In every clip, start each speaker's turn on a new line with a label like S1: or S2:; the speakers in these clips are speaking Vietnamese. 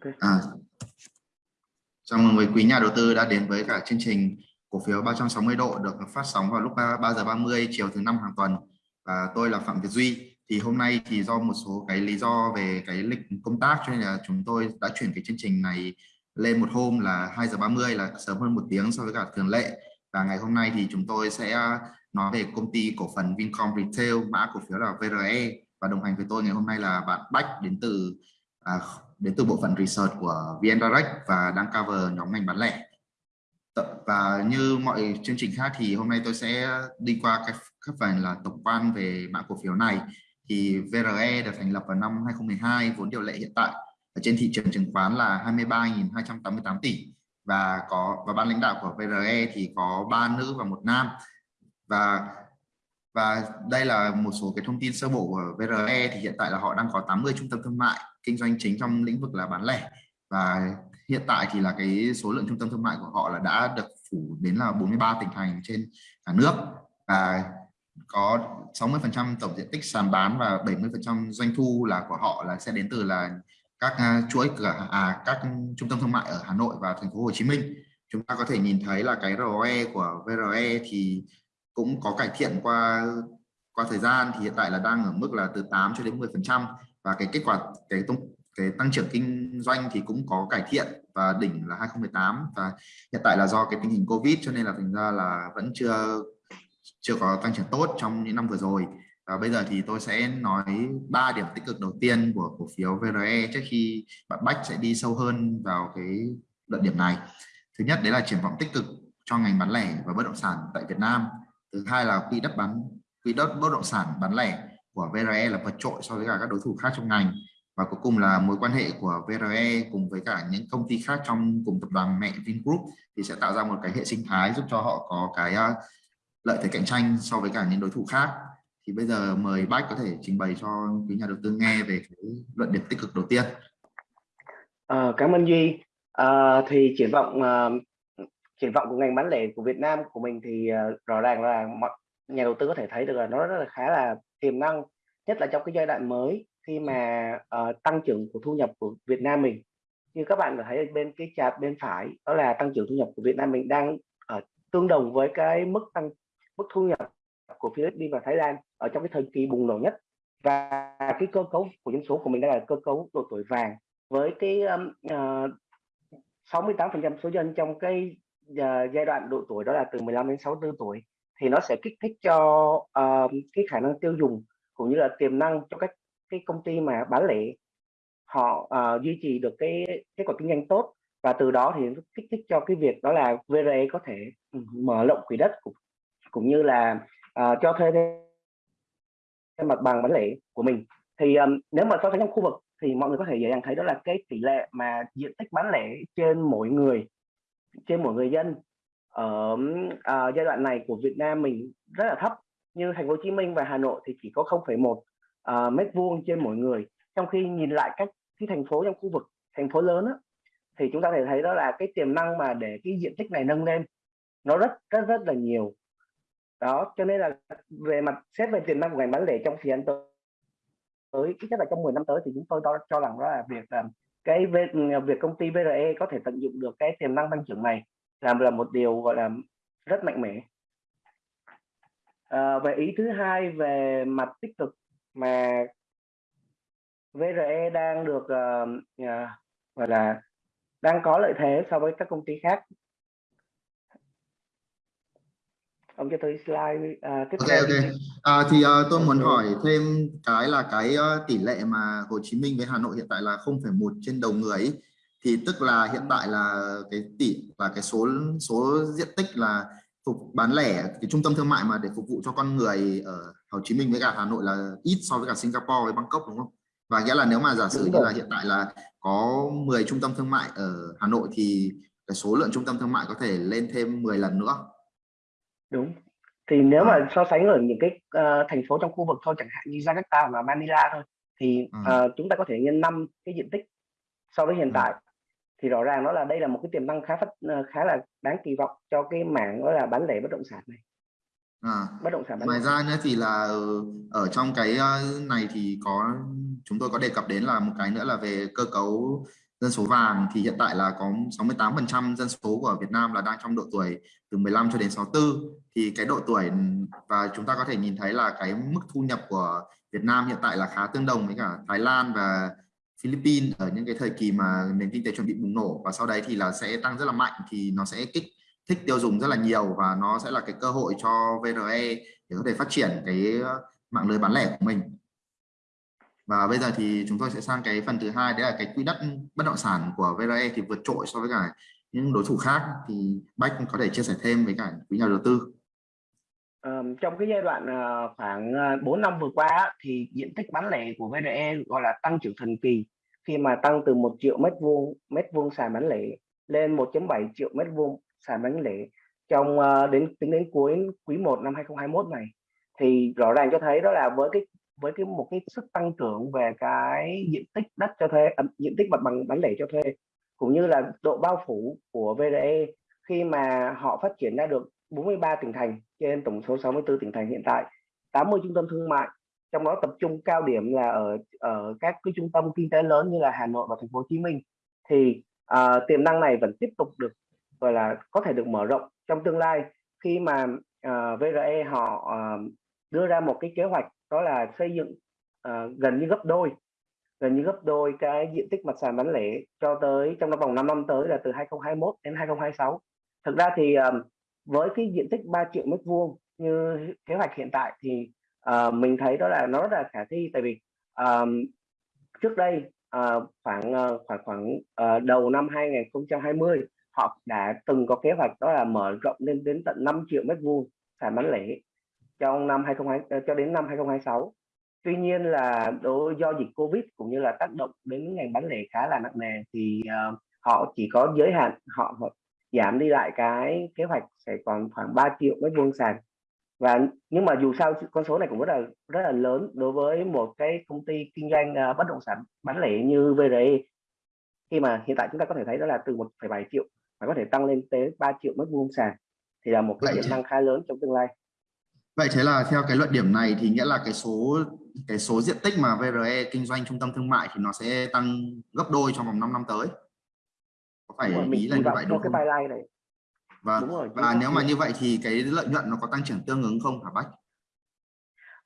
S1: Okay.
S2: À, chào mừng quý quý nhà đầu tư đã đến với cả chương trình cổ phiếu 360 độ được phát sóng vào lúc 3, 3 giờ 30 chiều thứ năm hàng tuần. Và tôi là Phạm Việt Duy. Thì hôm nay thì do một số cái lý do về cái lịch công tác cho nên là chúng tôi đã chuyển cái chương trình này lên một hôm là 2 giờ 30 là sớm hơn một tiếng so với cả thường lệ. Và ngày hôm nay thì chúng tôi sẽ nói về công ty cổ phần Vincom Retail mã cổ phiếu là VRE và đồng hành với tôi ngày hôm nay là bạn Bách đến từ à, đến từ bộ phận research của VN Direct và đang cover nhóm ngành bán lẻ. Và như mọi chương trình khác thì hôm nay tôi sẽ đi qua các, các phần là tổng quan về mã cổ phiếu này. Thì VRE được thành lập vào năm 2012 vốn điều lệ hiện tại ở trên thị trường chứng khoán là 23.288 tỷ. Và có và ban lãnh đạo của VRE thì có ba nữ và một nam. Và và đây là một số cái thông tin sơ bộ của VRE thì hiện tại là họ đang có 80 trung tâm thương mại kinh doanh chính trong lĩnh vực là bán lẻ. Và hiện tại thì là cái số lượng trung tâm thương mại của họ là đã được phủ đến là 43 tỉnh thành trên cả nước. Và có 60% tổng diện tích sàn bán và 70% doanh thu là của họ là sẽ đến từ là các à, chuỗi cửa à các trung tâm thương mại ở Hà Nội và thành phố Hồ Chí Minh. Chúng ta có thể nhìn thấy là cái ROE của VRE thì cũng có cải thiện qua qua thời gian thì hiện tại là đang ở mức là từ 8 cho đến 10 phần trăm. Và cái kết quả, cái tung, cái tăng trưởng kinh doanh thì cũng có cải thiện và đỉnh là 2018 và hiện tại là do cái tình hình Covid cho nên là thành ra là vẫn chưa chưa có tăng trưởng tốt trong những năm vừa rồi. Và bây giờ thì tôi sẽ nói ba điểm tích cực đầu tiên của cổ phiếu VRE trước khi bạn Bách sẽ đi sâu hơn vào cái luận điểm này. Thứ nhất, đấy là triển vọng tích cực cho ngành bán lẻ và bất động sản tại Việt Nam thứ hai là quỹ đất bán quỹ đất bất động sản bán lẻ của VRE là vượt trội so với cả các đối thủ khác trong ngành và cuối cùng là mối quan hệ của VRE cùng với cả những công ty khác trong cùng tập đoàn mẹ Vingroup thì sẽ tạo ra một cái hệ sinh thái giúp cho họ có cái ờ, lợi thế cạnh tranh so với cả những đối thủ khác thì bây giờ mời Bách có thể trình bày cho quý nhà đầu tư nghe về cái luận điểm tích cực đầu tiên.
S1: À, cảm ơn Duy. À, thì triển vọng triển vọng của ngành bán lẻ của Việt Nam của mình thì uh, rõ ràng là mọi nhà đầu tư có thể thấy được là nó rất là khá là tiềm năng nhất là trong cái giai đoạn mới khi mà uh, tăng trưởng của thu nhập của Việt Nam mình. Như các bạn có thấy bên cái chart bên phải đó là tăng trưởng thu nhập của Việt Nam mình đang ở uh, tương đồng với cái mức tăng mức thu nhập của Philippines và Thái Lan ở trong cái thời kỳ bùng nổ nhất. Và cái cơ cấu của dân số của mình đây là cơ cấu độ tuổi vàng với cái um, uh, 68% số dân trong cái uh, giai đoạn độ tuổi đó là từ 15 đến 64 tuổi thì nó sẽ kích thích cho uh, cái khả năng tiêu dùng cũng như là tiềm năng cho các cái công ty mà bán lẻ. Họ uh, duy trì được cái kết quả kinh doanh tốt và từ đó thì kích thích cho cái việc đó là VRE có thể ừ, mở rộng quỹ đất cũng, cũng như là uh, cho thuê thêm mặt bằng bán lẻ của mình. Thì um, nếu mà so sánh trong khu vực thì mọi người có thể dễ dàng thấy đó là cái tỷ lệ mà diện tích bán lẻ trên mỗi người trên mỗi người dân. Ở uh, à, giai đoạn này của Việt Nam mình rất là thấp như thành phố Hồ Chí Minh và Hà Nội thì chỉ có 0,1 uh, à, mét vuông trên mỗi người. Trong khi nhìn lại các cái thành phố trong khu vực thành phố lớn đó, thì chúng ta thể thấy đó là cái tiềm năng mà để cái diện tích này nâng lên nó rất rất rất là nhiều. Đó cho nên là về mặt xét về tiềm năng của ngành bán lẻ trong thời gian tới tới ít nhất là trong 10 năm tới thì chúng tôi cho, cho rằng đó là việc uh, cái việc công ty VRE có thể tận dụng được cái tiềm năng tăng trưởng này làm là một điều gọi là rất mạnh mẽ. À, về ý thứ hai về mặt tích cực mà VRE đang được uh, uh, gọi là đang có lợi thế so với các công ty khác ông cho tôi slide uh, tiếp
S2: ok
S1: theo
S2: ok à, thì uh, tôi muốn hỏi thêm cái là cái uh, tỷ lệ mà Hồ Chí Minh với Hà Nội hiện tại là 0,1 trên đầu người ấy. thì tức là hiện tại là cái tỷ và cái số số diện tích là phục bán lẻ cái trung tâm thương mại mà để phục vụ cho con người ở Hồ Chí Minh với cả Hà Nội là ít so với cả Singapore với Bangkok đúng không? Và nghĩa là nếu mà giả sử như là hiện tại là có 10 trung tâm thương mại ở Hà Nội thì cái số lượng trung tâm thương mại có thể lên thêm 10 lần nữa.
S1: Đúng. Thì nếu mà so sánh ở những cái uh, thành phố trong khu vực thôi chẳng hạn như Jakarta và Manila thôi thì uh, chúng ta có thể nhân năm cái diện tích so với hiện tại. Thì rõ ràng nó là đây là một cái tiềm năng khá phát ờ, khá là đáng kỳ vọng cho cái mảng đó là bán lẻ bất động sản này.
S2: À,
S1: bất động sản bán
S2: ngoài ra nữa thì là ở trong cái này thì có chúng tôi có đề cập đến là một cái nữa là về cơ cấu dân số vàng thì hiện tại là có 68% dân số của Việt Nam là đang trong độ tuổi từ 15 cho đến 64 thì cái độ tuổi, và chúng ta có thể nhìn thấy là cái mức thu nhập của Việt Nam hiện tại là khá tương đồng với cả Thái Lan và Philippines ở những cái thời kỳ mà nền kinh tế chuẩn bị bùng nổ. Và sau đấy thì là sẽ tăng rất là mạnh, thì nó sẽ kích, thích tiêu dùng rất là nhiều và nó sẽ là cái cơ hội cho VRE để có thể phát triển cái mạng lưới bán lẻ của mình và bây giờ thì chúng tôi sẽ sang cái phần thứ hai đấy là cái quỹ đất bất động sản của VRE thì vượt trội so với cả những đối thủ khác. Thì Bách có thể chia sẻ thêm với cả quý nhà đầu tư.
S1: Um, trong cái giai đoạn uh, khoảng ờ, 4 năm vừa qua thì diện tích bán lẻ của VRE gọi là tăng trưởng thần kỳ. Khi mà tăng từ 1 triệu mét vuông mét vuông sàn bán lẻ lên 1.7 triệu mét vuông sàn bán lẻ trong uh, đến tính đến cuối quý 1 năm 2021 này. Thì rõ ràng cho thấy đó là với cái với cái một cái sức tăng trưởng về cái diện tích đất cho thuê à, diện tích mặt bằng bán lẻ cho thuê cũng như là độ bao phủ của VRE khi mà họ phát triển ra được 43 tỉnh thành trên tổng số 64 tỉnh thành hiện tại 80 trung tâm thương mại trong đó tập trung cao điểm là ở ở các cái trung tâm kinh tế lớn như là Hà Nội và Thành phố Hồ Chí Minh thì à, tiềm năng này vẫn tiếp tục được gọi là có thể được mở rộng trong tương lai. Khi mà à, uh, VRE họ uh, đưa ra một cái kế hoạch đó là xây dựng uh, gần như gấp đôi gần như gấp đôi cái diện tích mặt sàn bán lẻ cho tới trong vòng 5 năm tới là từ 2021 đến 2026 thực ra thì um, với cái diện tích 3 triệu mét vuông như kế hoạch hiện tại thì uh, mình thấy đó là nó rất là khả thi. Tại vì um, trước đây uh, khoảng uh, khoảng khoảng uh, đầu năm 2020 họ đã từng có kế hoạch đó là mở rộng lên đến tận 5 triệu mét vuông sàn bán lẻ trong năm 2020 cho đến năm 2026 tuy nhiên là đối do dịch covid cũng như là tác động đến ngành bán lẻ khá là nặng nề thì uh, họ chỉ có giới hạn họ, họ giảm đi lại cái kế hoạch sẽ còn khoảng 3 triệu mét vuông sàn. Và nhưng mà dù sao con số này cũng rất là rất là lớn đối với một cái công ty kinh doanh uh, bất động sản bán lẻ như VRE khi mà hiện tại chúng ta có thể thấy đó là từ 1,7 triệu mà có thể tăng lên tới 3 triệu mét vuông sàn thì là một cái tiềm năng khá lớn trong tương lai
S2: Vậy thế là theo cái luận điểm này thì nghĩa là cái số cái số diện tích mà VRE kinh doanh trung tâm thương mại thì nó sẽ tăng gấp đôi trong vòng 5 năm tới. Có phải
S1: rồi,
S2: ý là như vậy đúng
S1: không? Cái này.
S2: Và rồi, và nếu mà như vậy thì cái lợi nhuận nó có tăng trưởng tương ứng không hả Bách?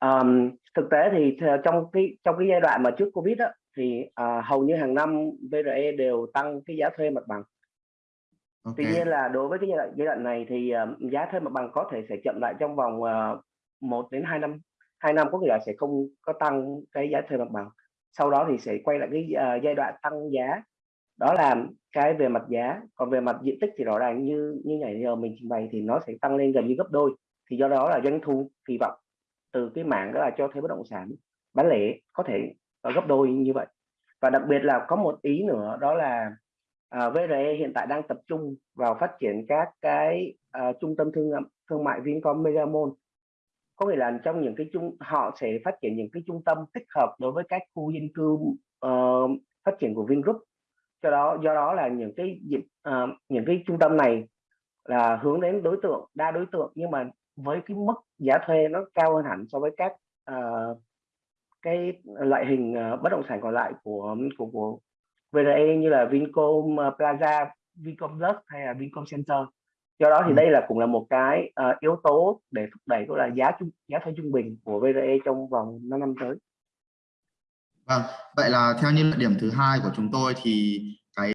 S1: Um, thực tế thì trong cái trong cái giai đoạn mà trước Covid á, thì uh, hầu như hàng năm VRE đều tăng cái giá thuê mặt bằng. Okay. Tuy nhiên là đối với cái giai đoạn, giai đoạn này thì uh, giá thuê mặt bằng có thể sẽ chậm lại trong vòng ờ, uh, 1 đến 2 năm. 2 năm có nghĩa là sẽ không có tăng cái giá thuê mặt bằng. Sau đó thì sẽ quay lại cái uh, giai đoạn tăng giá. Đó là cái về mặt giá. Còn về mặt diện tích thì rõ ràng như như ngày giờ mình trình bày thì nó sẽ tăng lên gần như gấp đôi. Thì do đó là doanh thu kỳ vọng từ cái mạng đó là cho thuê bất động sản bán lẻ có thể gấp đôi như vậy. Và đặc biệt là có một ý nữa đó là Ờ, à, VRE hiện tại đang tập trung vào phát triển các cái uh, trung tâm thương thương mại Vincom Megamall. Có nghĩa là trong những cái trung họ sẽ phát triển những cái trung tâm tích hợp đối với các khu dân cư uh, phát triển của Vingroup. Cho đó do đó là những cái uh, những cái trung tâm này là hướng đến đối tượng đa đối tượng nhưng mà với cái mức giá thuê nó cao hơn hẳn so với các uh, cái loại hình uh, bất động sản còn lại của của, của VRE như là Vincom ờ, Plaza, Vincom Plus hay là Vincom Center. Do đó thì ừ. đây là cũng là một cái uh, yếu tố để thúc đẩy đó là giá trung giá thuê trung bình của VRE trong vòng 5 năm tới.
S2: Vâng, vậy là theo như điểm thứ hai của chúng tôi thì cái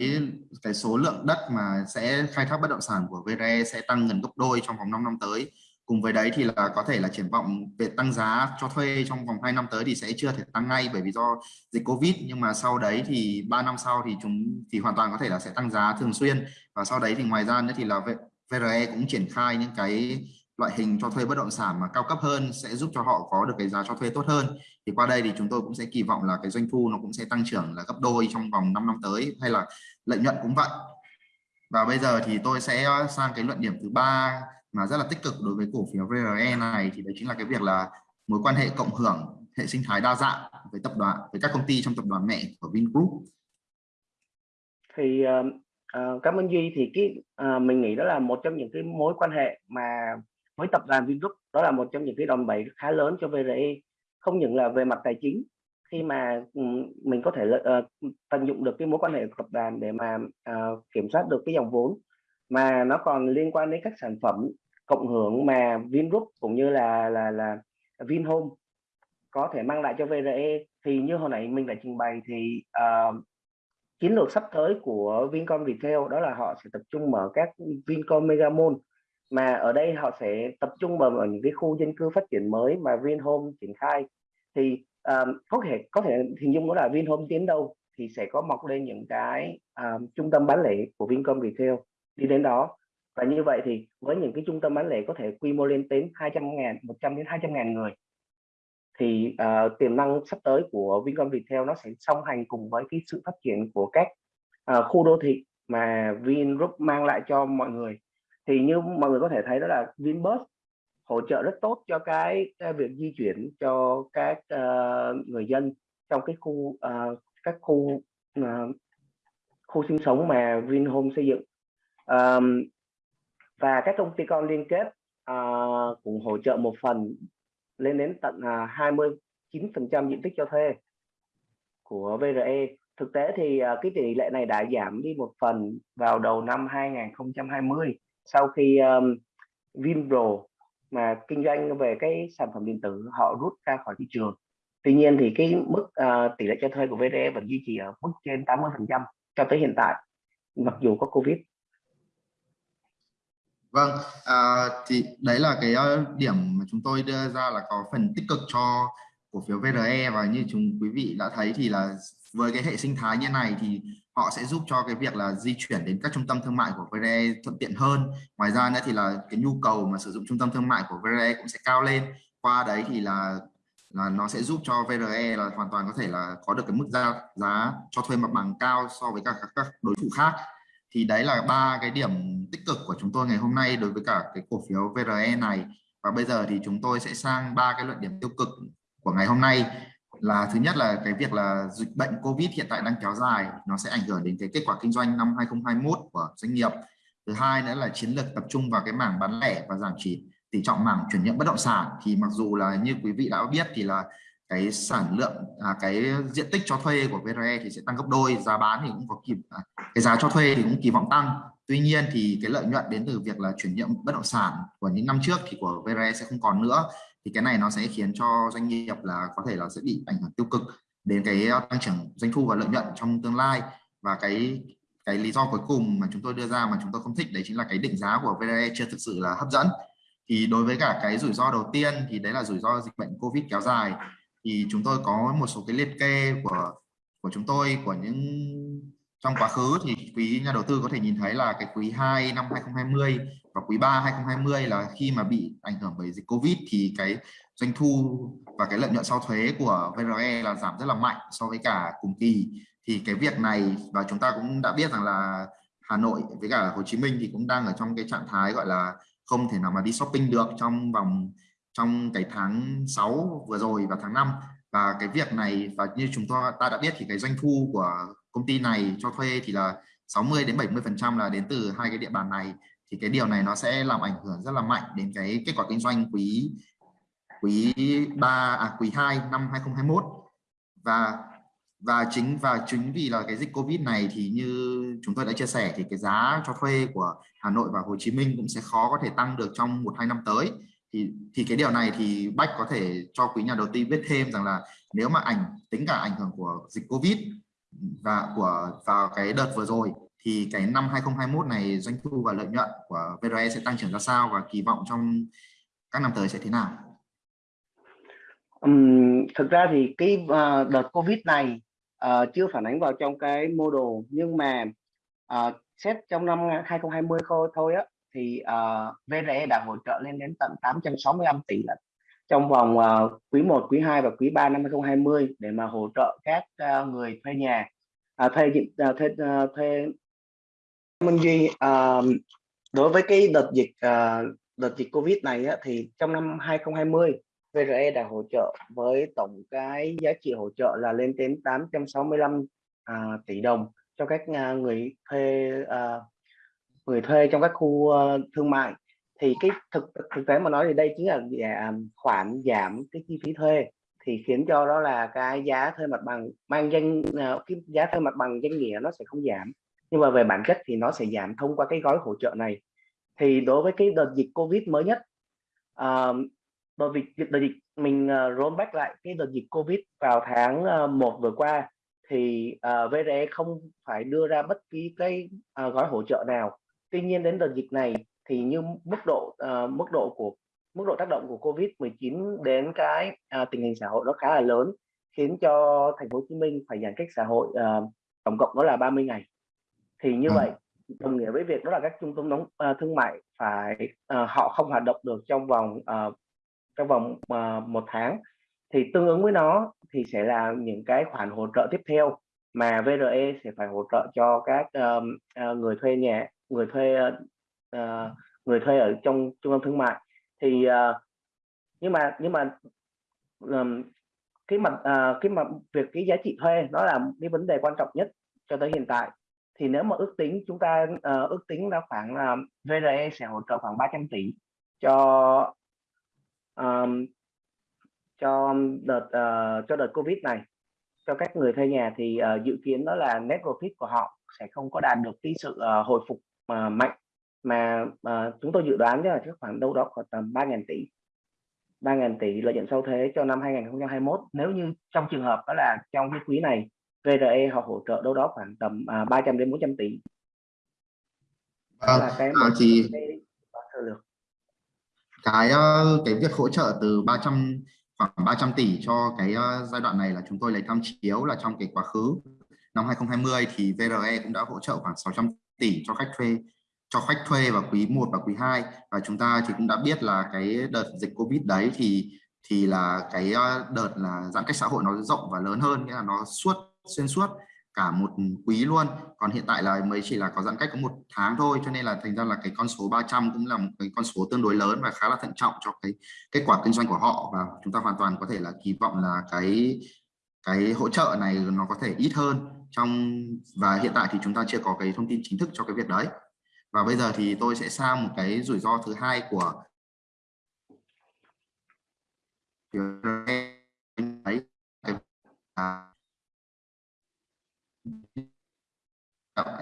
S2: cái số lượng đất mà sẽ khai thác bất động sản của VRE sẽ tăng gần gấp đôi trong vòng 5 năm tới cùng với đấy thì là có thể là triển vọng về tăng giá cho thuê trong vòng 2 năm tới thì sẽ chưa thể tăng ngay bởi vì do dịch Covid. Nhưng mà sau đấy thì 3 năm sau thì chúng, thì hoàn toàn có thể là sẽ tăng giá thường xuyên. Và sau đấy thì ngoài ra nữa thì là VRE cũng triển khai những cái loại hình cho thuê bất động sản mà cao cấp hơn, sẽ giúp cho họ có được cái giá cho thuê tốt hơn. Thì qua đây thì chúng tôi cũng sẽ kỳ vọng là cái doanh thu nó cũng sẽ tăng trưởng là gấp đôi trong vòng 5 năm tới, hay là lợi nhuận cũng vậy. Và bây giờ thì tôi sẽ sang cái luận điểm thứ ba mà rất là tích cực đối với cổ phiếu VRE này thì đấy chính là cái việc là mối quan hệ cộng hưởng hệ sinh thái đa dạng với tập đoàn với các công ty trong tập đoàn mẹ của Vingroup.
S1: Thì uh, cảm ơn Duy. Thì cái uh, mình nghĩ đó là một trong những cái mối quan hệ mà với tập đoàn Vingroup đó là một trong những cái đòn bẩy khá lớn cho VRE không những là về mặt tài chính khi mà mình có thể uh, tận dụng được cái mối quan hệ của tập đoàn để mà uh, kiểm soát được cái dòng vốn mà nó còn liên quan đến các sản phẩm cộng hưởng mà Vingroup cũng như là là là Vinhome có thể mang lại cho VRE thì như hồi nãy mình đã trình bày thì uh, chiến lược sắp tới của Vincom Retail đó là họ sẽ tập trung mở các Vincom Megamall mà ở đây họ sẽ tập trung vào ở những cái khu dân cư phát triển mới mà Vinhome triển khai. Thì um, có thể có thể hình dung đó là Vinhome tiến đâu thì sẽ có mọc lên những cái um, trung tâm bán lẻ của Vincom Retail. Đi đến đó và như vậy thì với những cái trung tâm bán lẻ có thể quy mô lên đến 200 ngàn 100 đến 200 ngàn người thì uh, tiềm năng sắp tới của Vincom Retail nó sẽ song hành cùng với cái sự phát triển của các uh, khu đô thị mà Vingroup mang lại cho mọi người. Thì như mọi người có thể thấy đó là Vinbus hỗ trợ rất tốt cho cái, cái việc di chuyển cho các uh, người dân trong cái khu uh, các khu uh, khu sinh sống mà Vinhome xây dựng. Um, và các công ty con liên kết à, uh, cũng hỗ trợ một phần lên đến tận à, uh, 29% diện tích cho thuê của VRE thực tế thì uh, cái tỷ lệ này đã giảm đi một phần vào đầu năm 2020 sau khi um, Vinpro mà kinh doanh về cái sản phẩm điện tử họ rút ra khỏi thị trường. Tuy nhiên thì cái mức uh, tỷ lệ cho thuê của VRE vẫn duy trì ở mức trên 80 phần trăm cho tới hiện tại mặc dù có Covid.
S2: Vâng, à, thì đấy là cái ờ, điểm mà chúng tôi đưa ra là có phần tích cực cho cổ phiếu VRE và như chúng quý vị đã thấy thì là với cái hệ sinh thái như này thì họ sẽ giúp cho cái việc là di chuyển đến các trung tâm thương mại của VRE thuận tiện hơn. Ngoài ra nữa thì là cái nhu cầu mà sử dụng trung tâm thương mại của VRE cũng sẽ cao lên. Qua đấy thì là là nó sẽ giúp cho VRE là hoàn toàn có thể là có được cái mức giá giá cho thuê mặt bằng cao so với các các đối thủ khác thì đấy là ba cái điểm tích cực của chúng tôi ngày hôm nay đối với cả cái cổ phiếu VRE này. Và bây giờ thì chúng tôi sẽ sang ba cái luận điểm tiêu cực của ngày hôm nay. Là thứ nhất là cái việc là dịch bệnh Covid hiện tại đang kéo dài, nó sẽ ảnh hưởng đến cái kết quả kinh doanh năm 2021 của doanh nghiệp. Thứ hai nữa là chiến lược tập trung vào cái mảng bán lẻ và giảm chỉ tỷ trọng mảng chuyển nhượng bất động sản. Thì mặc dù là như quý vị đã biết thì là cái sản lượng à, cái diện tích cho thuê của VRE thì sẽ tăng gấp đôi giá bán thì cũng có kịp à, cái giá cho thuê thì cũng kỳ vọng tăng. Tuy nhiên thì cái lợi nhuận đến từ việc là chuyển nhượng bất động sản của những năm trước thì của VRE sẽ không còn nữa. Thì cái này nó sẽ khiến cho doanh nghiệp là có thể là sẽ bị ảnh hưởng tiêu cực đến cái à, tăng trưởng doanh thu và lợi nhuận trong tương lai. Và cái cái lý do cuối cùng mà chúng tôi đưa ra mà chúng tôi không thích đấy chính là cái định giá của VRE chưa thực sự là hấp dẫn. Thì đối với cả cái rủi ro đầu tiên thì đấy là rủi ro dịch bệnh Covid kéo dài thì chúng tôi có một số cái liệt kê của của chúng tôi, của những trong quá khứ thì quý nhà đầu tư có thể nhìn thấy là cái quý 2 năm 2020 và quý 3 2020 là khi mà bị ảnh hưởng bởi dịch Covid thì cái doanh thu và cái lợi nhuận sau thuế của VRE là giảm rất là mạnh so với cả cùng kỳ. Thì cái việc này, và chúng ta cũng đã biết rằng là Hà Nội với cả Hồ Chí Minh thì cũng đang ở trong cái trạng thái gọi là không thể nào mà đi shopping được trong vòng trong cái tháng 6 vừa rồi và tháng 5 và cái việc này, và như chúng ta ta đã biết thì cái doanh thu của công ty này cho thuê thì là 60 đến 70 phần trăm là đến từ hai cái địa bàn này. Thì cái điều này nó sẽ làm ảnh hưởng rất là mạnh đến cái kết quả kinh doanh quý quý 3 à quý 2 năm 2021 và và chính và chính vì là cái dịch Covid này thì như chúng tôi đã chia sẻ thì cái giá cho thuê của Hà Nội và Hồ Chí Minh cũng sẽ khó có thể tăng được trong một hai năm tới thì thì cái điều này thì Bách có thể cho quý nhà đầu tư biết thêm rằng là nếu mà ảnh tính cả ảnh hưởng của dịch Covid và của vào cái đợt vừa rồi thì cái năm 2021 này doanh thu và lợi nhuận của VRE sẽ tăng trưởng ra sao và kỳ vọng trong các năm tới sẽ thế nào?
S1: Um, thực ra thì cái uh, đợt Covid này uh, chưa phản ánh vào trong cái model nhưng mà uh, xét trong năm 2020 thôi thôi á thì ờ, uh, VRE đã hỗ trợ lên đến tận 865 tỷ lần trong vòng uh, quý 1, quý 2 và quý 3 năm 2020 để mà hỗ trợ các uh, người thuê nhà uh, thuê uh, thuê uh, thuê Minh Duy uh, đối với cái đợt dịch uh, đợt dịch Covid này á, thì trong năm 2020 VRE đã hỗ trợ với tổng cái giá trị hỗ trợ là lên đến 865 uh, à, tỷ đồng cho các uh, người thuê uh, người thuê trong các khu ờ, thương mại. Thì cái thực thực tế mà nói thì đây chính là à, à, khoản giảm cái chi phí thuê thì khiến cho đó là cái giá thuê mặt bằng mang danh ờ, cái giá thuê mặt bằng danh nghĩa nó sẽ không giảm. Nhưng mà về bản chất thì nó sẽ giảm thông qua cái gói hỗ trợ này. Thì đối với cái đợt dịch covid mới nhất uh, đợt dịch đợt dịch mình uh, roll back lại cái đợt dịch covid vào tháng uh, 1 vừa qua thì uh, VRE không phải đưa ra bất kỳ cái uh, gói hỗ trợ nào tuy nhiên đến đợt dịch này thì như mức độ uh, mức độ của mức độ tác động của Covid 19 đến cái uh, tình hình xã hội nó khá là lớn khiến cho thành phố Hồ Chí Minh phải giãn cách xã hội uh, tổng cộng đó là 30 ngày thì như ừ. vậy đồng nghĩa với việc đó là các trung tâm đóng uh, thương mại phải uh, họ không hoạt động được trong vòng uh, trong vòng uh, một tháng thì tương ứng với nó thì sẽ là những cái khoản hỗ trợ tiếp theo mà VRE sẽ phải hỗ trợ cho các uh, uh, người thuê nhà người thuê uh, người thuê ở trong trung tâm thương mại. Thì uh, nhưng mà nhưng mà um, cái mặt uh, cái mặt việc cái giá trị thuê nó là cái vấn đề quan trọng nhất cho tới hiện tại. Thì nếu mà ước tính chúng ta uh, ước tính là khoảng là uh, VRE sẽ hỗ trợ khoảng 300 tỷ cho um, cho đợt uh, cho đợt Covid này. Cho các người thuê nhà thì uh, dự kiến đó là net profit của họ sẽ không có đạt được cái sự uh, hồi phục uh, mạnh mà uh, chúng tôi dự đoán là chắc khoảng đâu đó khoảng tầm 3.000 tỷ. 3.000 tỷ lợi nhuận sau thuế cho năm 2021 nếu như trong trường hợp đó là trong cái quý này VRE họ hỗ trợ đâu đó khoảng tầm uh, 300 đến 400 tỷ.
S2: À, là cái à, thì cái, cái cái việc hỗ trợ từ 300 khoảng 300 tỷ cho cái uh, giai đoạn này là chúng tôi lấy tham chiếu là trong cái quá khứ năm 2020 thì VRE cũng đã hỗ trợ khoảng 600 tỷ cho khách thuê, cho khách thuê vào quý 1 và quý 2 và chúng ta thì cũng đã biết là cái đợt dịch Covid đấy thì thì là cái ờ, đợt là giãn cách xã hội nó rộng và lớn hơn, nghĩa là nó suốt, xuyên suốt cả một quý luôn. Còn hiện tại là mới chỉ là có giãn cách có một tháng thôi, cho nên là thành ra là cái con số 300 cũng là một cái con số tương đối lớn và khá là thận trọng cho cái kết quả kinh doanh của họ. Và chúng ta hoàn toàn có thể là kỳ vọng là cái cái hỗ trợ này nó có thể ít hơn trong và hiện tại thì chúng ta chưa có cái thông tin chính thức cho cái việc đấy. Và bây giờ thì tôi sẽ sang một cái rủi ro thứ hai của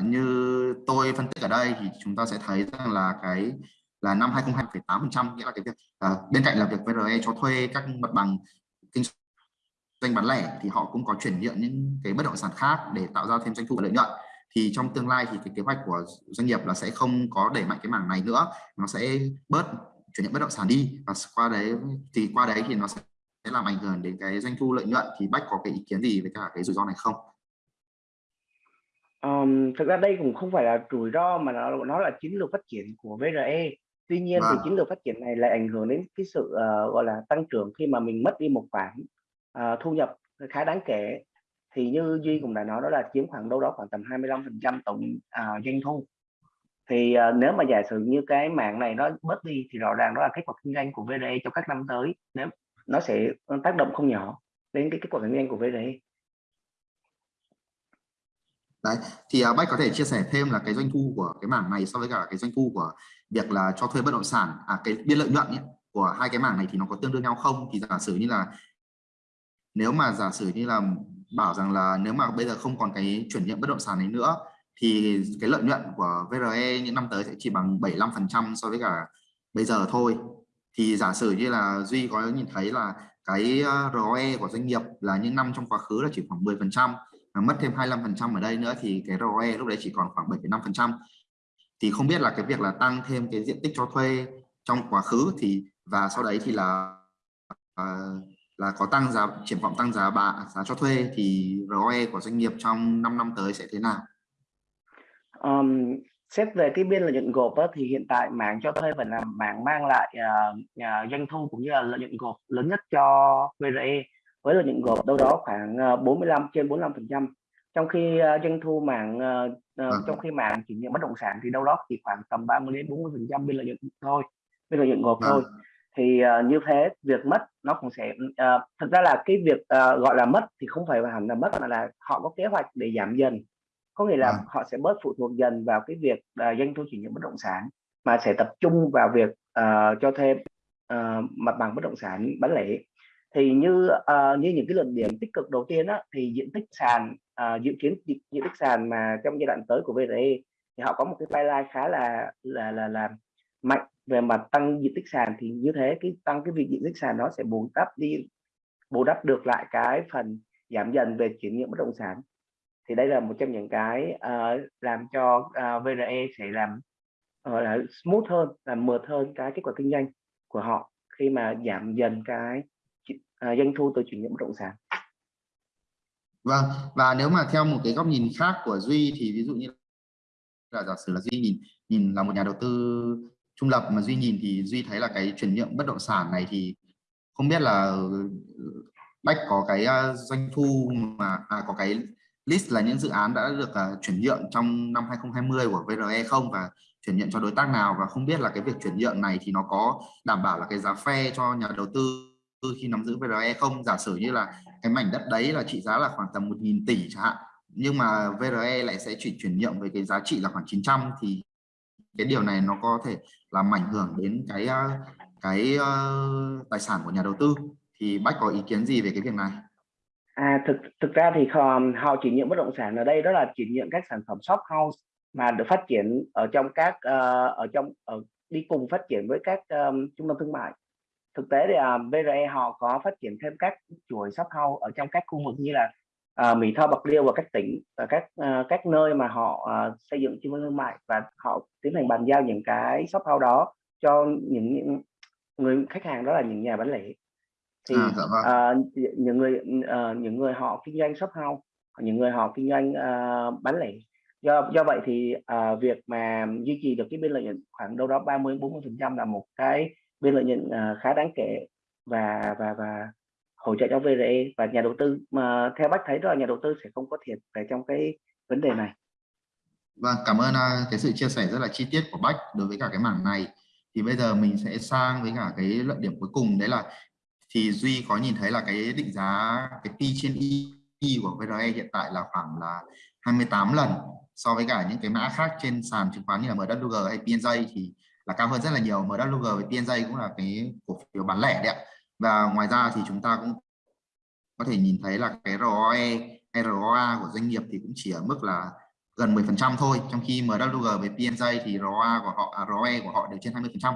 S2: như tôi phân tích ở đây thì chúng ta sẽ thấy rằng là cái là năm 2028% nghĩa là cái việc à, bên cạnh là việc VRE cho thuê các mặt bằng kinh doanh bán lẻ thì họ cũng có chuyển nhượng những cái bất động sản khác để tạo ra thêm doanh thu và lợi nhuận. Thì trong tương lai thì cái kế hoạch của doanh nghiệp là sẽ không có đẩy mạnh cái mảng này nữa. Nó sẽ bớt chuyển nhượng bất động sản đi và qua đấy thì qua đấy thì nó sẽ làm ảnh hưởng đến cái doanh thu lợi nhuận. Thì bách có cái ý kiến gì về cả cái rủi ro này không?
S1: Um, thực ra đây cũng không phải là rủi ro mà nó nó là chiến lược phát triển của VRE tuy nhiên thì vâng. chiến lược phát triển này lại ảnh hưởng đến cái sự uh, gọi là tăng trưởng khi mà mình mất đi một khoản Ờ, thu nhập khá đáng kể. Thì như Duy cũng đã nói đó là chiếm khoảng đâu đó khoảng tầm 25% tổng à, doanh thu. Thì à, nếu mà giả sử như cái mạng này nó bớt đi thì rõ ràng đó là kết quả kinh doanh của VDE trong các năm tới. Nếu nó sẽ ờ, tác động không nhỏ đến cái kết quả kinh doanh của VDE
S2: đấy thì uh, bách có thể chia sẻ thêm là cái doanh thu của cái mảng này so với cả cái doanh thu của việc là cho thuê bất động sản à cái biên lợi nhuận ấy, của hai cái mảng này thì nó có tương đương nhau không? Thì giả sử như là nếu mà giả sử như là bảo rằng là nếu mà bây giờ không còn cái chuyển nhượng bất động sản này nữa thì cái lợi nhuận của VRE những năm tới sẽ chỉ bằng 75% so với cả bây giờ thôi. Thì giả sử như là Duy có nhìn thấy là cái ờ, ROE của doanh nghiệp là những năm trong quá khứ là chỉ khoảng 10% mà mất thêm 25% ở đây nữa thì cái ROE lúc đấy chỉ còn khoảng 7,5% thì không biết là cái việc là tăng thêm cái diện tích cho thuê trong quá khứ thì và sau đấy thì là uh, là có tăng giá triển vọng tăng giá bạ giá cho thuê thì ROE của doanh nghiệp trong 5 năm tới sẽ thế nào?
S1: Um, xét về cái biên lợi nhuận gộp đó, thì hiện tại mảng cho thuê vẫn là mảng mang lại uh, uh, doanh thu cũng như là lợi nhuận gộp lớn nhất cho VRE với lợi nhuận gộp đâu đó khoảng uh, 45 trên 45 phần trăm. Trong khi uh, doanh thu mảng uh, uh, trong khi mảng chuyển nhượng bất động sản thì đâu đó chỉ khoảng tầm 30 đến 40 phần trăm biên lợi nhuận thôi biên lợi nhuận gộp thôi thì uh, như thế việc mất nó cũng sẽ uh, thực ra là cái việc uh, gọi là mất thì không phải hẳn là mất mà là họ có kế hoạch để giảm dần. Có nghĩa là à. họ sẽ bớt phụ thuộc dần vào cái việc uh, doanh thu chuyển nhượng bất động sản mà sẽ tập trung vào việc uh, cho thêm uh, mặt bằng bất động sản bán lẻ. Thì như uh, như những cái luận điểm tích cực đầu tiên á, thì diện tích sàn uh, dự kiến diện, diện tích sàn mà trong giai đoạn tới của VRE thì họ có một cái pipeline khá là là là là mạnh về mặt tăng diện tích sàn thì như thế cái tăng cái việc diện tích sàn nó sẽ bù đắp đi bù đắp được lại cái phần giảm dần về chuyển nhượng bất động sản. Thì đây là một trong những cái uh, làm cho ờ, uh, VRE sẽ làm uh, là smooth hơn làm mượt hơn cái kết quả kinh doanh của họ khi mà giảm dần cái uh, doanh thu từ chuyển nhượng bất động sản.
S2: Vâng và nếu mà theo một cái góc nhìn khác của duy thì ví dụ như là giả sử là duy nhìn nhìn là một nhà đầu tư trung lập mà duy nhìn thì duy thấy là cái chuyển nhượng bất động sản này thì không biết là ừ, bách có cái ờ, doanh thu mà à, có cái list là những dự án đã được uh, chuyển nhượng trong năm 2020 của VRE không và chuyển nhượng cho đối tác nào và không biết là cái việc chuyển nhượng này thì nó có đảm bảo là cái giá phe cho nhà đầu tư khi nắm giữ VRE không? Giả sử như là cái mảnh đất đấy là trị giá là khoảng tầm 1.000 tỷ chẳng hạn nhưng mà VRE lại sẽ chỉ chuyển nhượng với cái giá trị là khoảng 900 thì cái điều này nó có thể làm ảnh hưởng đến cái ờ, cái uh, tài sản của nhà đầu tư thì bách có ý kiến gì về cái việc này
S1: À, thực thực ra thì họ, họ chuyển nhượng bất động sản ở đây đó là chỉ nhượng các sản phẩm shop house mà được phát triển ở trong các uh, ở trong ở đi cùng phát triển với các um, trung tâm thương mại. Thực tế thì à, uh, VRE họ có phát triển thêm các chuỗi shop house ở trong các khu vực như là uh, Mỹ Tho, Bạc Liêu và các tỉnh và các uh, các nơi mà họ uh, xây dựng trung tâm thương mại và họ tiến hành bàn giao những cái shop house đó cho những, những người khách hàng đó là những nhà bán lẻ thì
S2: à, dạ vâng.
S1: uh, những người uh, những người họ kinh doanh shop house những người họ kinh doanh uh, bán lẻ do do vậy thì uh, việc mà duy trì được cái biên lợi nhuận khoảng đâu đó 30 40 phần trăm là một cái biên lợi nhuận uh, khá đáng kể và và và hỗ trợ cho VRE và nhà đầu tư. Mà theo bác thấy đó là nhà đầu tư sẽ không có thiệt về trong cái vấn đề này.
S2: Vâng, cảm ơn à, cái sự chia sẻ rất là chi tiết của Bách đối với cả cái mảng này. Thì bây giờ mình sẽ sang với cả cái luận điểm cuối cùng. Đấy là thì Duy có nhìn thấy là cái định giá cái P trên Y của VRE hiện tại là khoảng là 28 lần. So với cả những cái mã khác trên sàn chứng khoán như là MWG hay PNJ thì là cao hơn rất là nhiều. MWG với PNJ cũng là cái cổ phiếu bán lẻ đấy ạ và ngoài ra thì chúng ta cũng có thể nhìn thấy là cái ROE ROA của doanh nghiệp thì cũng chỉ ở mức là gần 10 phần trăm thôi. Trong khi MWG với PNJ thì ROA của họ à, ROE của họ đều trên 20 phần trăm.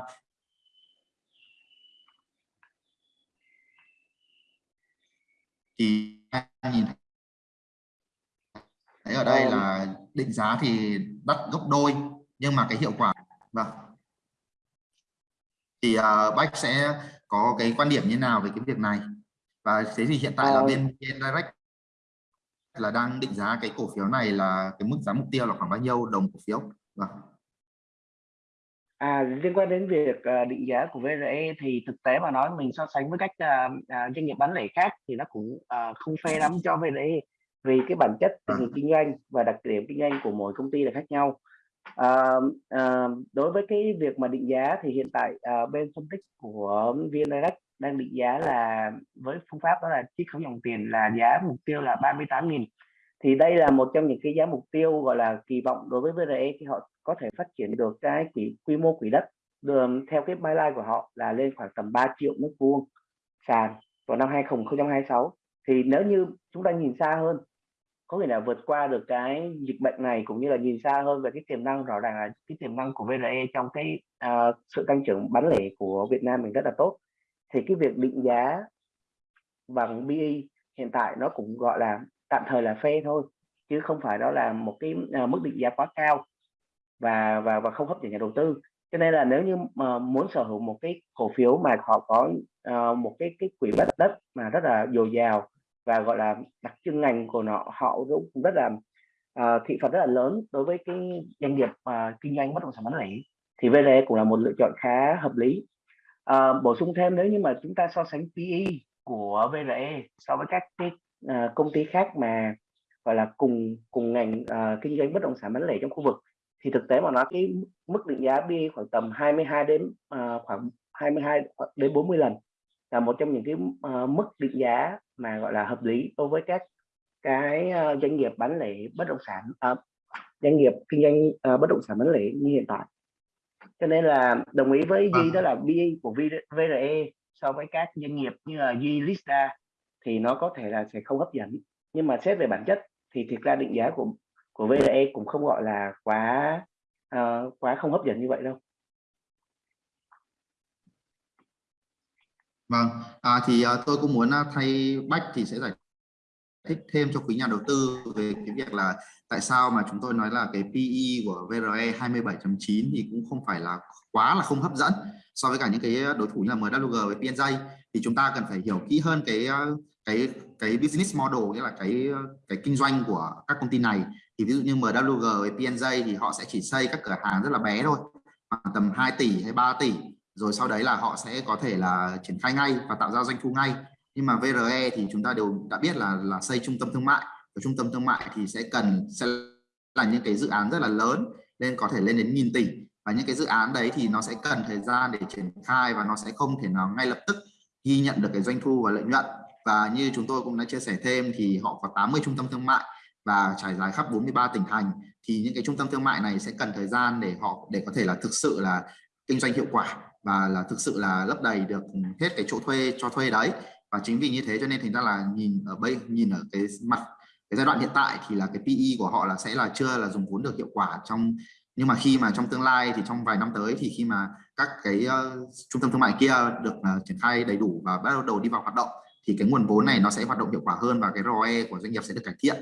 S2: Thì nhìn thấy ở đây là định giá thì đắt gấp đôi nhưng mà cái hiệu quả vâng. Thì à, uh, Bách sẽ có cái quan điểm như nào về cái việc này và thế thì hiện tại là ờ. bên, bên Direct là đang định giá cái cổ phiếu này là cái mức giá mục tiêu là khoảng bao nhiêu đồng cổ phiếu vâng
S1: À, liên quan đến việc uh, định giá của VRE thì thực tế mà nói mình so sánh với các uh, uh, doanh nghiệp bán lẻ khác thì nó cũng uh, không phê lắm cho VRE vì cái bản chất tình hình kinh doanh và đặc điểm kinh doanh của mỗi công ty là khác nhau. À, à, đối với cái việc mà định giá thì hiện tại à, bên phân tích của VN Direct đang định giá là với phương pháp đó là chiết khấu dòng tiền là giá mục tiêu là 38.000 thì đây là một trong những cái giá mục tiêu gọi là kỳ vọng đối với VRE khi họ có thể phát triển được cái quỹ quy mô quỹ đất đường theo cái byline của họ là lên khoảng tầm 3 triệu mét vuông sàn vào năm 2026 thì nếu như chúng ta nhìn xa hơn có nghĩa là vượt qua được cái dịch bệnh này cũng như là nhìn xa hơn về cái tiềm năng rõ ràng là cái tiềm năng của VRE trong cái uh, sự tăng trưởng bán lẻ của Việt Nam mình rất là tốt. Thì cái việc định giá bằng BE hiện tại nó cũng gọi là tạm thời là phê thôi chứ không phải đó là một cái uh, mức định giá quá cao và và và không hấp dẫn nhà đầu tư. Cho nên là nếu như mà muốn sở hữu một cái cổ phiếu mà họ có uh, một cái cái quỹ đất đất mà rất là dồi dào và gọi là đặc trưng ngành của nó họ cũng rất là uh, thị phần rất là lớn đối với cái doanh nghiệp uh, kinh doanh bất động sản bán lẻ. Thì VLE cũng là một lựa chọn khá hợp lý. Uh, bổ sung thêm nếu như mà chúng ta so sánh PE của VLE so với các cái uh, công ty khác mà gọi là cùng cùng ngành uh, kinh doanh bất động sản bán lẻ trong khu vực thì thực tế mà nói cái mức định giá PE khoảng tầm 22 đến uh, khoảng 22 đến 40 lần là một trong những cái uh, mức định giá mà gọi là hợp lý đối với các cái uh, doanh nghiệp bán lẻ bất động sản uh, doanh nghiệp kinh doanh uh, bất động sản bán lẻ như hiện tại. Cho nên là đồng ý với Duy vâng. đó là BE của VRE so với các doanh nghiệp như là Duy Lista thì nó có thể là sẽ không hấp dẫn. Nhưng mà xét về bản chất thì thực ra định giá của của VRE cũng không gọi là quá uh, quá không hấp dẫn như vậy đâu
S2: Vâng, à, thì uh, tôi cũng muốn uh, thay Bách thì sẽ giải thích thêm cho quý nhà đầu tư về cái việc là tại sao mà chúng tôi nói là cái PE của VRE 27.9 thì cũng không phải là quá là không hấp dẫn so với cả những cái đối thủ như là MWG với PNJ thì chúng ta cần phải hiểu kỹ hơn cái à, cái cái business model nghĩa là cái cái kinh doanh của các công ty này. Thì ví dụ như MWG với PNJ thì họ sẽ chỉ xây các cửa hàng rất là bé thôi tầm 2 tỷ hay 3 tỷ rồi sau đấy là họ sẽ có thể là triển khai ngay và tạo ra doanh thu ngay. Nhưng mà VRE thì chúng ta đều đã biết là là xây trung tâm thương mại. Và trung tâm thương mại thì sẽ cần, sẽ là những cái dự án rất là lớn, nên có thể lên đến nghìn tỷ. Và những cái dự án đấy thì nó sẽ cần thời gian để triển khai và nó sẽ không thể nào ngay lập tức ghi nhận được cái doanh thu và lợi nhuận. Và như chúng tôi cũng đã chia sẻ thêm thì họ có 80 trung tâm thương mại và trải dài khắp 43 tỉnh thành. Thì những cái trung tâm thương mại này sẽ cần thời gian để họ, để có thể là thực sự là kinh doanh hiệu quả và là thực sự là lấp đầy được hết cái chỗ thuê cho thuê đấy. Và chính vì như thế cho nên thành ra là nhìn ở bây nhìn ở cái mặt cái giai đoạn hiện tại thì là cái PE của họ là sẽ là chưa là dùng vốn được hiệu quả trong nhưng mà khi mà trong tương lai thì trong vài năm tới thì khi mà các cái uh, trung tâm thương mại kia được uh, triển khai đầy đủ và bắt đầu đi vào hoạt động thì cái nguồn vốn này nó sẽ hoạt động hiệu quả hơn và cái ROE của doanh nghiệp sẽ được cải thiện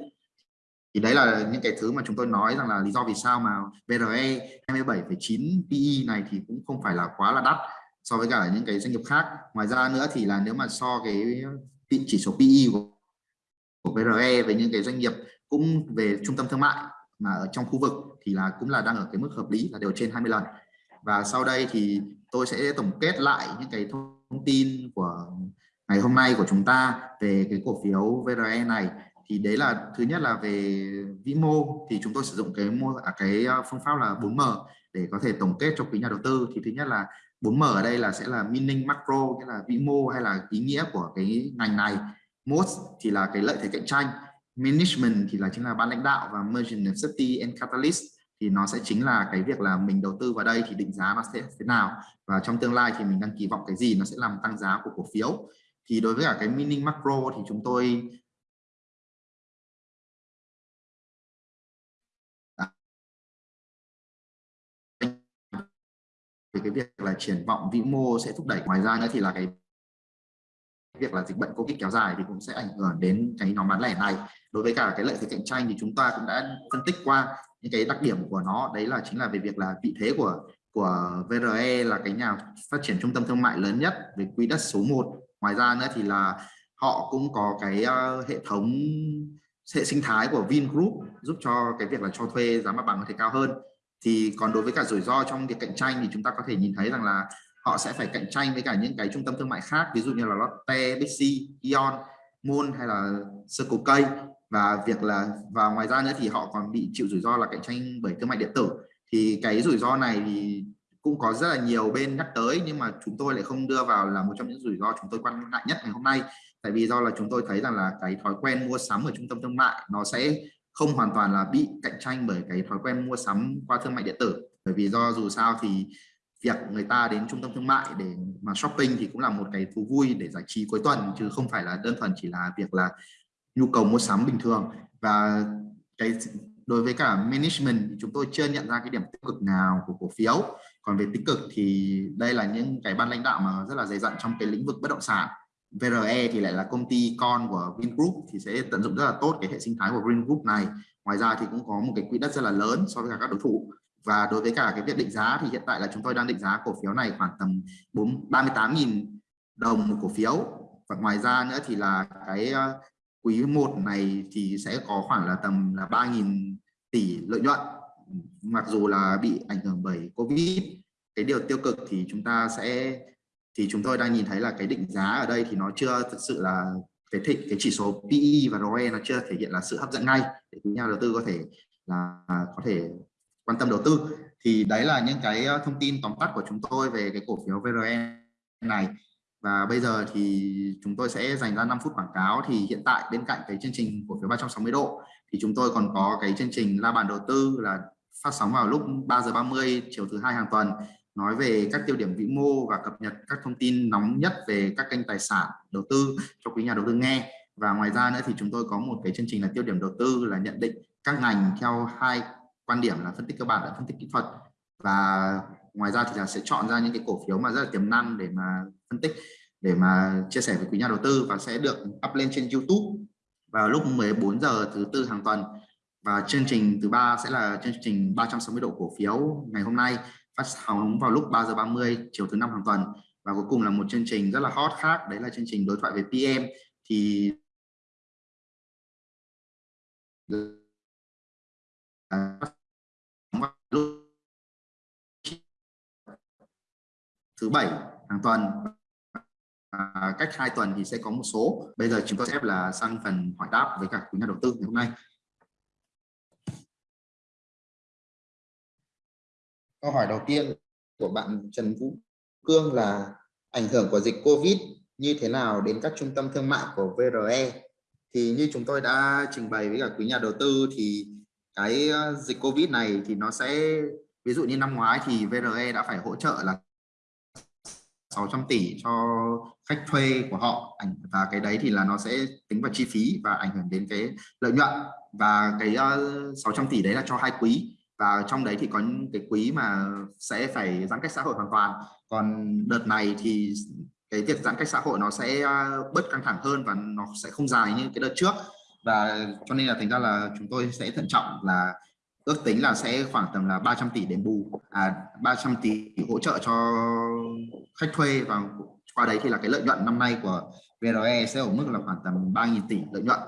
S2: thì đấy là những cái thứ mà chúng tôi nói rằng là lý do vì sao mà VRE 27,9 PE này thì cũng không phải là quá là đắt so với cả những cái doanh nghiệp khác. Ngoài ra nữa thì là nếu mà so cái chỉ số PE của, của VRE với những cái doanh nghiệp cũng về trung tâm thương mại mà ở trong khu vực thì là cũng là đang ở cái mức hợp lý là đều trên 20 lần. Và sau đây thì tôi sẽ tổng kết lại những cái thông tin của ngày hôm nay của chúng ta về cái cổ phiếu VRE này thì đấy là thứ nhất là về vĩ mô. Thì chúng tôi sử dụng cái mô à, cái ờ, phương pháp là 4M để có thể tổng kết cho quý nhà đầu tư. Thì thứ nhất là 4M ở đây là sẽ là meaning macro nghĩa là vĩ mô hay là ý nghĩa của cái ngành này. Most thì là cái lợi thế cạnh tranh. Management thì là chính là ban lãnh đạo và merchant safety and catalyst. Thì nó sẽ chính là cái việc là mình đầu tư vào đây thì định giá nó sẽ thế nào. Và trong tương lai thì mình đang kỳ vọng cái gì nó sẽ làm tăng giá của cổ phiếu. Thì đối với cả cái meaning macro thì chúng tôi cái việc là triển vọng vĩ mô sẽ thúc đẩy. Ngoài ra nữa thì là cái việc là dịch bệnh covid kéo dài thì cũng sẽ ảnh hưởng đến cái nhóm bán lẻ này. Đối với cả cái lợi thế cạnh tranh thì chúng ta cũng đã phân tích qua những cái đặc điểm của nó. Đấy là chính là về việc là vị thế của của VRE là cái nhà phát triển trung tâm thương mại lớn nhất về quỹ đất số 1 ngoài ra nữa thì là họ cũng có cái uh, hệ thống hệ sinh thái của Vingroup giúp cho cái việc là cho thuê giá mặt bằng có thể cao hơn thì còn đối với cả rủi ro trong việc cạnh tranh thì chúng ta có thể nhìn thấy rằng là họ sẽ phải cạnh tranh với cả những cái trung tâm thương mại khác ví dụ như là Lotte, Bixi, Ion, Moon hay là Circle K. Và việc là và ngoài ra nữa thì họ còn bị chịu rủi ro là cạnh tranh bởi thương mại điện tử. Thì cái rủi ro này thì cũng có rất là nhiều bên nhắc tới nhưng mà chúng tôi lại không đưa vào là một trong những rủi ro chúng tôi quan ngại nhất ngày hôm nay. Tại vì do là chúng tôi thấy rằng là cái thói quen mua sắm ở trung tâm thương mại nó sẽ không hoàn toàn là bị cạnh tranh bởi cái thói quen mua sắm qua thương mại điện tử. Bởi vì do dù sao thì việc người ta đến trung tâm thương mại để mà shopping thì cũng là một cái thú vui để giải trí cuối tuần, chứ không phải là đơn thuần chỉ là việc là nhu cầu mua sắm bình thường. Và cái đối với cả management thì chúng tôi chưa nhận ra cái điểm tích cực nào của cổ phiếu. Còn về tích cực thì đây là những cái ban lãnh đạo mà rất là dày dặn trong cái lĩnh vực bất động sản. VRE thì lại là công ty con của Vingroup, thì sẽ tận dụng rất là tốt cái hệ sinh thái của Vingroup này. Ngoài ra thì cũng có một cái quỹ đất rất là lớn so với cả các đối thủ. Và đối với cả cái việc định giá thì hiện tại là chúng tôi đang định giá cổ phiếu này khoảng tầm 38.000 đồng một cổ phiếu. Và ngoài ra nữa thì là cái ờ, quý 1 này thì sẽ có khoảng là tầm là 3.000 tỷ lợi nhuận. Mặc dù là bị ảnh hưởng bởi Covid, cái điều tiêu cực thì chúng ta sẽ thì chúng tôi đang nhìn thấy là cái định giá ở đây thì nó chưa thực sự là cái thị cái chỉ số PE và ROE nó chưa thể hiện là sự hấp dẫn ngay để nhà đầu tư có thể là à, có thể quan tâm đầu tư. Thì đấy là những cái ờ, thông tin tóm tắt của chúng tôi về cái cổ phiếu VRE này. Và bây giờ thì chúng tôi sẽ dành ra 5 phút quảng cáo. Thì hiện tại bên cạnh cái chương trình cổ phiếu 360 độ, thì chúng tôi còn có cái chương trình la bàn đầu tư là phát sóng vào lúc 3 giờ 30 chiều thứ hai hàng tuần nói về các tiêu điểm vĩ mô và cập nhật các thông tin nóng nhất về các kênh tài sản, đầu tư cho quý nhà đầu tư nghe. Và ngoài ra nữa thì chúng tôi có một cái chương trình là tiêu điểm đầu tư là nhận định các ngành theo hai quan điểm là phân tích cơ bản và phân tích kỹ thuật. Và ngoài ra thì là sẽ chọn ra những cái cổ phiếu mà rất là tiềm năng để mà phân tích, để mà chia sẻ với quý nhà đầu tư và sẽ được up lên trên YouTube vào lúc 14 giờ thứ tư hàng tuần. Và chương trình thứ ba sẽ là chương trình 360 độ cổ phiếu ngày hôm nay phát sóng vào lúc 3 giờ 30 chiều thứ năm hàng tuần. Và cuối cùng là một chương trình rất là hot khác đấy là chương trình đối thoại về PM thì thứ bảy hàng tuần. À, cách hai tuần thì sẽ có một số. Bây giờ chúng tôi sẽ là sang phần hỏi đáp với cả quý nhà đầu tư ngày hôm nay. Câu hỏi đầu tiên của bạn Trần Vũ Cương là ảnh hưởng của dịch Covid như thế nào đến các trung tâm thương mại của VRE thì như chúng tôi đã trình bày với cả quý nhà đầu tư thì cái ờ, dịch Covid này thì nó sẽ, ví dụ như năm ngoái thì VRE đã phải hỗ trợ là 600 tỷ cho khách thuê của họ. Và cái đấy thì là nó sẽ tính vào chi phí và ảnh hưởng đến cái lợi nhuận. Và cái ờ, 600 tỷ đấy là cho hai quý và trong đấy thì có những cái quý mà sẽ phải giãn cách xã hội hoàn toàn. Còn đợt này thì cái việc giãn cách xã hội nó sẽ à, bớt căng thẳng hơn và nó sẽ không dài như cái đợt trước. Và cho nên là thành ra là chúng tôi sẽ thận trọng là ước tính là sẽ khoảng tầm là 300 tỷ đền bù à 300 tỷ hỗ trợ cho khách thuê. Và qua đấy thì là cái lợi nhuận năm nay của VRE sẽ ở mức là khoảng tầm 3.000 tỷ lợi nhuận.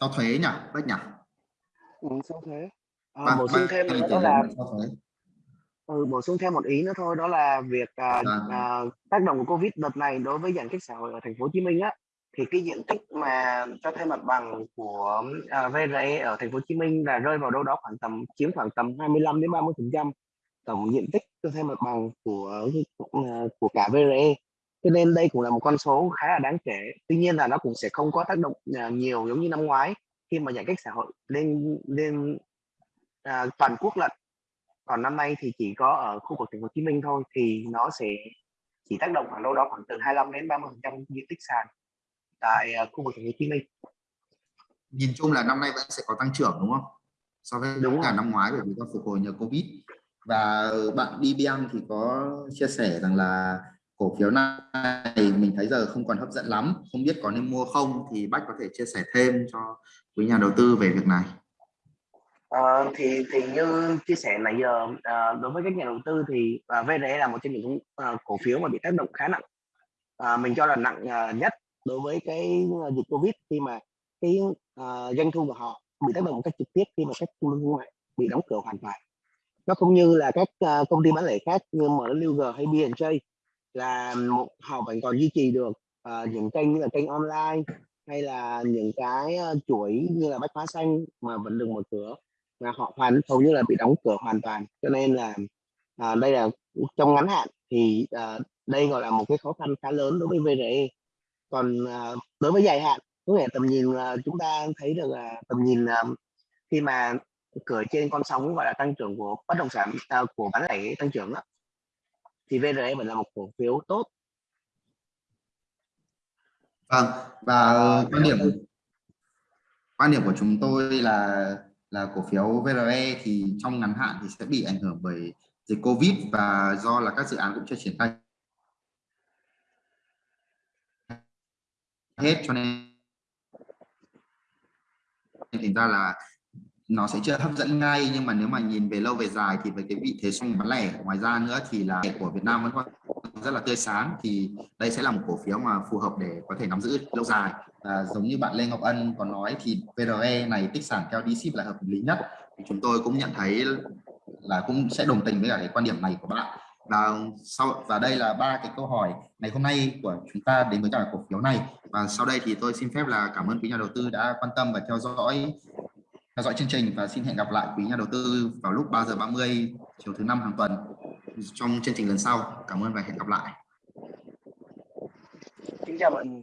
S2: Sau thuế nhỉ? Bách nhỉ?
S1: Ừ, sau thuế à, bổ sung thêm nữa đó là ừ, bổ sung thêm một ý nữa thôi đó là việc à, à. À, tác động của covid đợt này đối với giãn cách xã hội ở thành phố Hồ Chí Minh á thì cái diện tích mà cho thuê mặt bằng của à, VRE ở thành phố Hồ Chí Minh là rơi vào đâu đó khoảng tầm chiếm khoảng tầm 25 đến 30 phần trăm tổng diện tích cho thuê mặt bằng của à, của cả VRE cho nên đây cũng là một con số khá là đáng kể. Tuy nhiên là nó cũng sẽ không có tác động à, nhiều giống như năm ngoái khi mà giãn cách xã hội lên lên à, toàn quốc lận. Còn năm nay thì chỉ có ở khu vực thành phố Hồ Chí Minh thôi thì nó sẽ chỉ tác động khoảng đâu đó khoảng từ 25 đến 30 phần trăm diện tích sàn tại uh, khu vực thành phố Hồ Chí Minh.
S2: Nhìn chung là năm nay vẫn sẽ có tăng trưởng đúng không? So với đúng cả năm ngoái bởi vì do phục hồi nhờ Covid. Và bạn DBM thì có chia sẻ rằng là cổ phiếu này mình thấy giờ không còn hấp dẫn lắm. Không biết có nên mua không thì Bách có thể chia sẻ thêm cho quý nhà đầu tư về việc này
S1: À, thì thì như chia sẻ nãy giờ à, đối với các nhà đầu tư thì ờ, à, VRE là một trong những à, cổ phiếu mà bị tác động khá nặng. À, mình cho là nặng à, nhất đối với cái dịch covid khi mà cái à, doanh thu của họ bị tác động một cách trực tiếp khi mà các trung tâm thương mại bị đóng cửa hoàn toàn. Nó không như là các à, công ty bán lẻ khác như MLG hay B&J là một, họ vẫn còn duy trì được à, những kênh như là kênh online hay là những cái chuỗi như là bách hóa xanh mà vẫn được mở cửa là họ hoàn hầu như là bị đóng cửa hoàn toàn. Cho nên là à, đây là trong ngắn hạn thì à, đây gọi là một cái khó khăn khá lớn đối với VRE còn à, đối với dài hạn có nghĩa tầm nhìn là chúng ta thấy được là tầm nhìn à, khi mà cửa trên con sóng gọi là tăng trưởng của bất động sản à, của bán lẻ tăng trưởng đó, thì VRE vẫn là một cổ phiếu tốt.
S2: Vâng và quan điểm quan điểm của chúng tôi là là cổ phiếu VRE thì trong ngắn hạn thì sẽ bị ảnh hưởng bởi dịch Covid và do là các dự án cũng chưa triển khai hết cho nên thành ra là nó sẽ chưa hấp dẫn ngay nhưng mà nếu mà nhìn về lâu về dài thì với cái vị thế xung bán lẻ ngoài ra nữa thì là của Việt Nam vẫn còn rất là tươi sáng. Thì đây sẽ là một cổ phiếu mà phù hợp để có thể nắm giữ lâu dài. À, giống như bạn Lê Ngọc Ân có nói thì VRE này tích sản theo DCIP là hợp lý nhất. Thì chúng tôi cũng nhận thấy là cũng sẽ đồng tình với cả cái quan điểm này của bạn. Và sau và đây là ba cái câu hỏi ngày hôm nay của chúng ta đến với cả cổ phiếu này. Và sau đây thì tôi xin phép là cảm ơn quý nhà đầu tư đã quan tâm và theo dõi theo dõi chương trình và xin hẹn gặp lại quý nhà đầu tư vào lúc 3 giờ 30 chiều thứ năm hàng tuần trong chương trình lần sau. Cảm ơn và hẹn gặp lại.
S1: Kính chào mọi người.